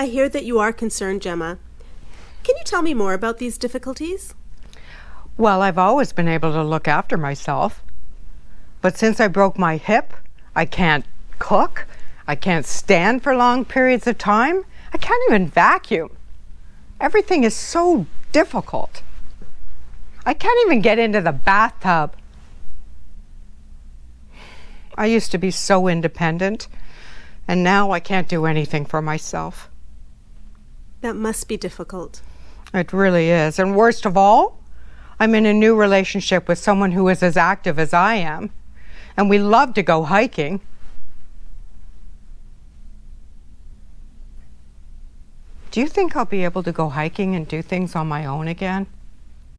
I hear that you are concerned, Gemma. Can you tell me more about these difficulties? Well, I've always been able to look after myself. But since I broke my hip, I can't cook, I can't stand for long periods of time, I can't even vacuum. Everything is so difficult. I can't even get into the bathtub. I used to be so independent, and now I can't do anything for myself. That must be difficult. It really is. And worst of all, I'm in a new relationship with someone who is as active as I am. And we love to go hiking. Do you think I'll be able to go hiking and do things on my own again?